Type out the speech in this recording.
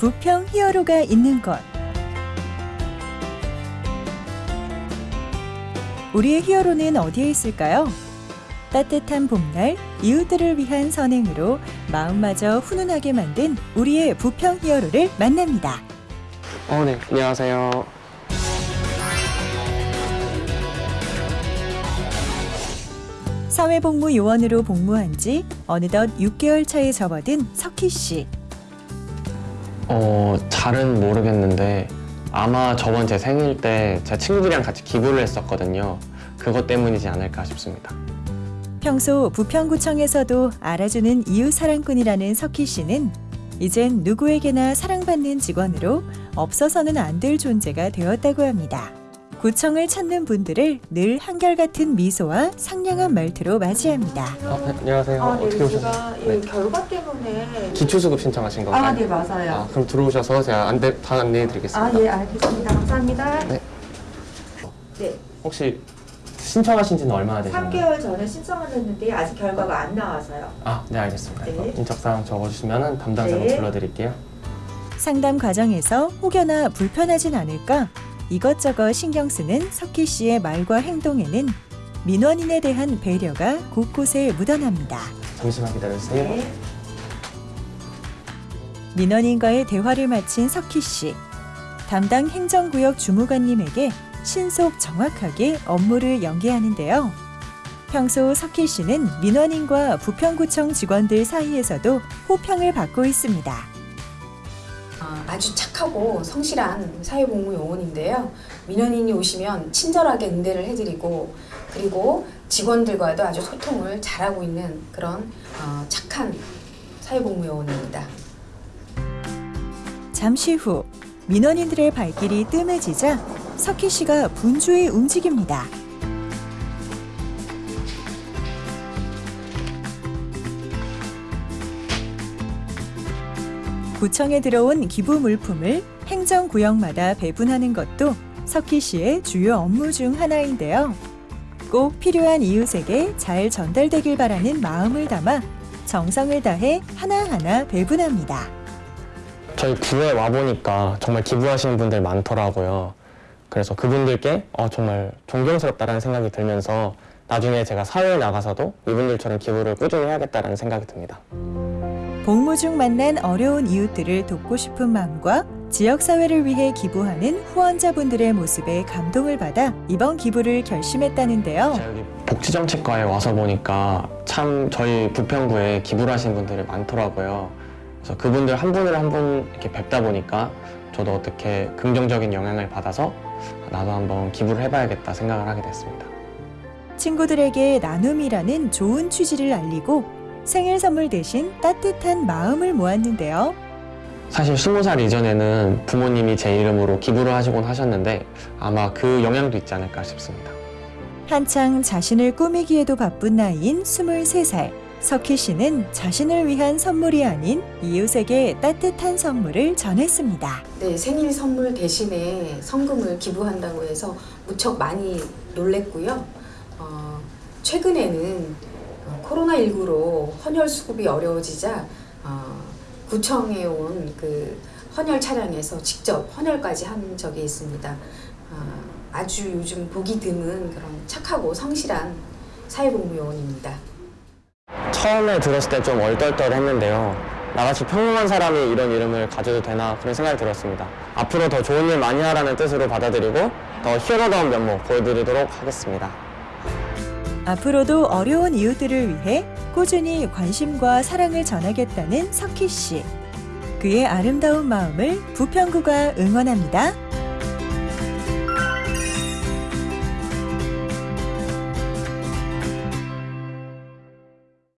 부평 히어로가 있는 곳. 우리의 히어로는 어디에 있을까요? 따뜻한 봄날 이웃들을 위한 선행으로 마음마저 훈훈하게 만든 우리의 부평 히어로를 만납니다. 어, 네. 안녕하세요. 사회복무 요원으로 복무한 지 어느덧 6개월 차에 접어든 석희 씨. 어, 잘은 모르겠는데 아마 저번 제 생일 때 제 친구들이랑 같이 기부를 했었거든요. 그것 때문이지 않을까 싶습니다. 평소 부평구청에서도 알아주는 이웃 사랑꾼이라는 석희 씨는 이젠 누구에게나 사랑받는 직원으로 없어서는 안 될 존재가 되었다고 합니다. 구청을 찾는 분들을 늘 한결같은 미소와 상냥한 말투로 맞이합니다. 어, 네, 안녕하세요. 아, 네, 어떻게 이 네. 결과 때문에 기초수급 신청하신 건가요? 아, 네, 맞아요. 아, 그럼 들어오셔서 제가 안내, 다 안내해 드리겠습니다. 아, 예, 알겠습니다. 감사합니다. 네. 네, 혹시 신청하신 지는 얼마나 되셨나요? 3개월 전에 신청을 했는데 아직 결과가 안 나와서요. 아, 네, 알겠습니다. 네. 인적사항 적어주시면 담당자로 네. 불러드릴게요. 상담 과정에서 혹여나 불편하진 않을까 이것저것 신경 쓰는 석희 씨의 말과 행동에는 민원인에 대한 배려가 곳곳에 묻어납니다. 잠시만 기다려주세요. 네. 민원인과의 대화를 마친 석희 씨. 담당 행정구역 주무관님에게 신속 정확하게 업무를 연계하는데요. 평소 석희 씨는 민원인과 부평구청 직원들 사이에서도 호평을 받고 있습니다. 아, 아주 착하고 성실한 사회복무 요원인데요. 민원인이 오시면 친절하게 응대를 해드리고 그리고 직원들과도 아주 소통을 잘하고 있는 그런 어, 착한 사회복무 요원입니다. 잠시 후 민원인들의 발길이 뜸해지자 석희 씨가 분주히 움직입니다. 구청에 들어온 기부 물품을 행정구역마다 배분하는 것도 석희 씨의 주요 업무 중 하나인데요. 꼭 필요한 이웃에게 잘 전달되길 바라는 마음을 담아 정성을 다해 하나하나 배분합니다. 저희 구에 와보니까 정말 기부하시는 분들 많더라고요. 그래서 그분들께 어, 정말 존경스럽다라는 생각이 들면서 나중에 제가 사회에 나가서도 이분들처럼 기부를 꾸준히 해야겠다라는 생각이 듭니다. 복무 중 만난 어려운 이웃들을 돕고 싶은 마음과 지역사회를 위해 기부하는 후원자분들의 모습에 감동을 받아 이번 기부를 결심했다는데요. 여기 복지정책과에 와서 보니까 참 저희 부평구에 기부를 하시는 분들이 많더라고요. 그래서 그분들 한 분을 한 분 이렇게 뵙다 보니까 저도 어떻게 긍정적인 영향을 받아서 나도 한번 기부를 해봐야겠다 생각을 하게 됐습니다. 친구들에게 나눔이라는 좋은 취지를 알리고 생일 선물 대신 따뜻한 마음을 모았는데요. 사실 스무 살 이전에는 부모님이 제 이름으로 기부를 하시곤 하셨는데 아마 그 영향도 있지 않을까 싶습니다. 한창 자신을 꾸미기에도 바쁜 나이인 23살. 석희 씨는 자신을 위한 선물이 아닌 이웃에게 따뜻한 선물을 전했습니다. 네, 생일 선물 대신에 성금을 기부한다고 해서 무척 많이 놀랬고요. 어, 최근에는 어, 코로나19로 헌혈 수급이 어려워지자 어, 구청에 온 그 헌혈 차량에서 직접 헌혈까지 한 적이 있습니다. 어, 아주 요즘 보기 드문 그런 착하고 성실한 사회복무 요원입니다. 처음에 들었을 때 좀 얼떨떨했는데요. 나같이 평범한 사람이 이런 이름을 가져도 되나 그런 생각이 들었습니다. 앞으로 더 좋은 일 많이 하라는 뜻으로 받아들이고 더 히어로다운 면모 보여드리도록 하겠습니다. 앞으로도 어려운 이웃들을 위해 꾸준히 관심과 사랑을 전하겠다는 석희 씨. 그의 아름다운 마음을 부평구가 응원합니다.